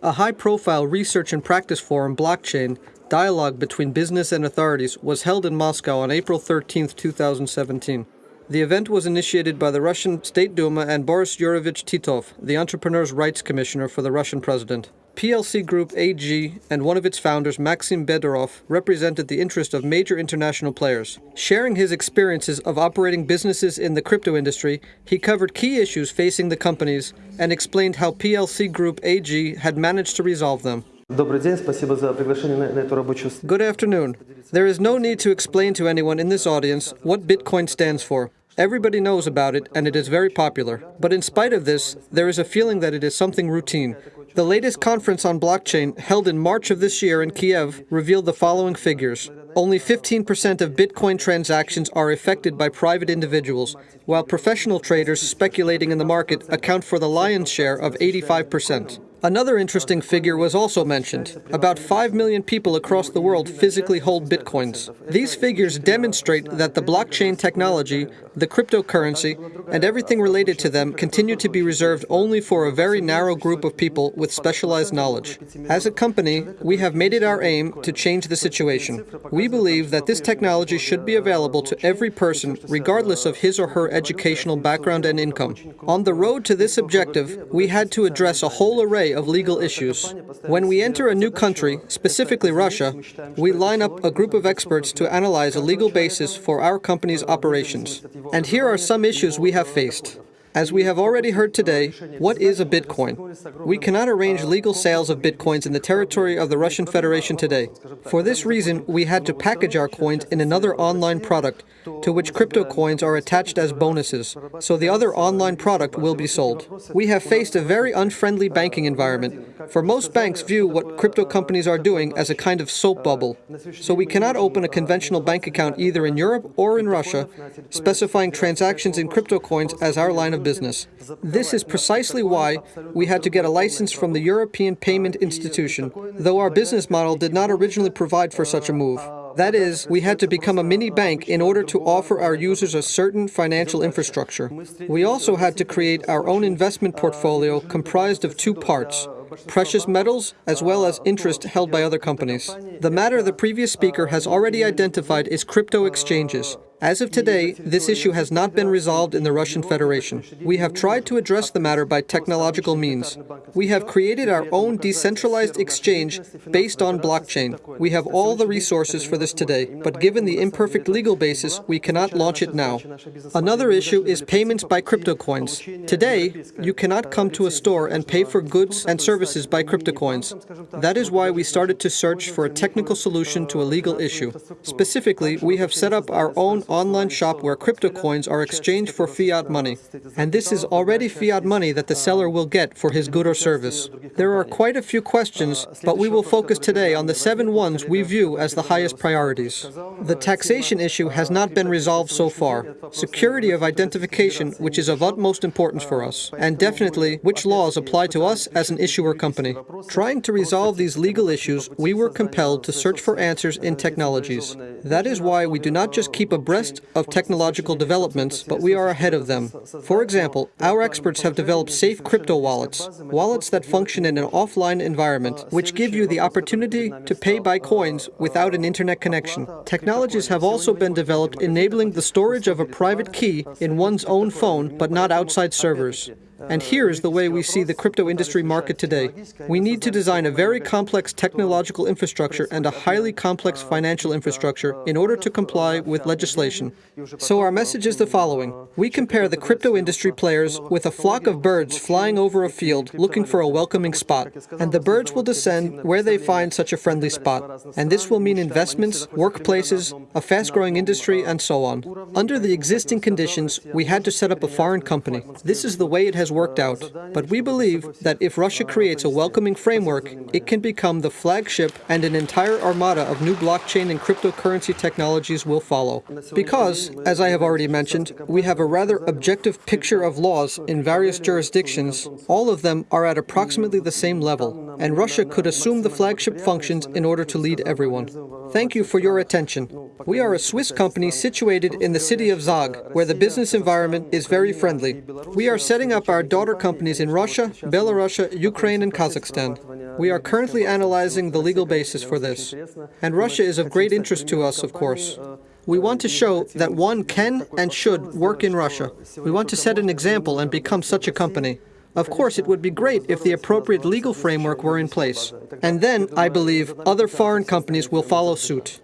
A high profile research and practice forum, Blockchain, dialogue between business and authorities, was held in Moscow on April 13, 2017. The event was initiated by the Russian State Duma and Boris Yuryevich Titov, the Entrepreneurs' Rights Commissioner for the Russian president. PLC Group AG and one of its founders, Maxim Bedorov, represented the interest of major international players. Sharing his experiences of operating businesses in the crypto industry, he covered key issues facing the companies and explained how PLC Group AG had managed to resolve them. Good afternoon. There is no need to explain to anyone in this audience what Bitcoin stands for. Everybody knows about it and it is very popular. But in spite of this, there is a feeling that it is something routine. The latest conference on blockchain, held in March of this year in Kiev, revealed the following figures. Only 15% of Bitcoin transactions are affected by private individuals, while professional traders speculating in the market account for the lion's share of 85%. Another interesting figure was also mentioned. About 5 million people across the world physically hold bitcoins. These figures demonstrate that the blockchain technology, the cryptocurrency, and everything related to them continue to be reserved only for a very narrow group of people with specialized knowledge. As a company, we have made it our aim to change the situation. We believe that this technology should be available to every person regardless of his or her educational background and income. On the road to this objective, we had to address a whole array of legal issues. When we enter a new country, specifically Russia, we line up a group of experts to analyze a legal basis for our company's operations. And here are some issues we have faced. As we have already heard today, what is a Bitcoin? We cannot arrange legal sales of Bitcoins in the territory of the Russian Federation today. For this reason, we had to package our coins in another online product to which crypto coins are attached as bonuses, so the other online product will be sold. We have faced a very unfriendly banking environment, for most banks view what crypto companies are doing as a kind of soap bubble, so we cannot open a conventional bank account either in Europe or in Russia, specifying transactions in crypto coins as our line of business. This is precisely why we had to get a license from the European Payment Institution, though our business model did not originally provide for such a move. That is, we had to become a mini bank in order to offer our users a certain financial infrastructure. We also had to create our own investment portfolio comprised of two parts precious metals as well as interest held by other companies. The matter the previous speaker has already identified is crypto exchanges. As of today, this issue has not been resolved in the Russian Federation. We have tried to address the matter by technological means. We have created our own decentralized exchange based on blockchain. We have all the resources for this today, but given the imperfect legal basis, we cannot launch it now. Another issue is payments by crypto coins. Today, you cannot come to a store and pay for goods and services by crypto coins. That is why we started to search for a technical solution to a legal issue. Specifically, we have set up our own online shop where crypto coins are exchanged for fiat money. And this is already fiat money that the seller will get for his good or service. There are quite a few questions, but we will focus today on the seven ones we view as the highest priorities. The taxation issue has not been resolved so far. Security of identification, which is of utmost importance for us, and definitely which laws apply to us as an issuer company. Trying to resolve these legal issues, we were compelled to search for answers in technologies. That is why we do not just keep abreast of technological developments, but we are ahead of them. For example, our experts have developed safe crypto wallets, wallets that function in an offline environment, which give you the opportunity to pay by coins without an internet connection. Technologies have also been developed enabling the storage of a private key in one's own phone, but not outside servers. And here is the way we see the crypto industry market today. We need to design a very complex technological infrastructure and a highly complex financial infrastructure in order to comply with legislation. So our message is the following. We compare the crypto industry players with a flock of birds flying over a field looking for a welcoming spot. And the birds will descend where they find such a friendly spot. And this will mean investments, workplaces, a fast-growing industry, and so on. Under the existing conditions, we had to set up a foreign company. This is the way it has worked out. But we believe that if Russia creates a welcoming framework, it can become the flagship and an entire armada of new blockchain and cryptocurrency technologies will follow. Because, as I have already mentioned, we have a rather objective picture of laws in various jurisdictions, all of them are at approximately the same level, and Russia could assume the flagship functions in order to lead everyone. Thank you for your attention. We are a Swiss company situated in the city of Zug, where the business environment is very friendly. We are setting up our daughter companies in Russia, Belarus, Ukraine, and Kazakhstan. We are currently analyzing the legal basis for this. And Russia is of great interest to us, of course. We want to show that one can and should work in Russia. We want to set an example and become such a company. Of course, it would be great if the appropriate legal framework were in place. And then, I believe, other foreign companies will follow suit.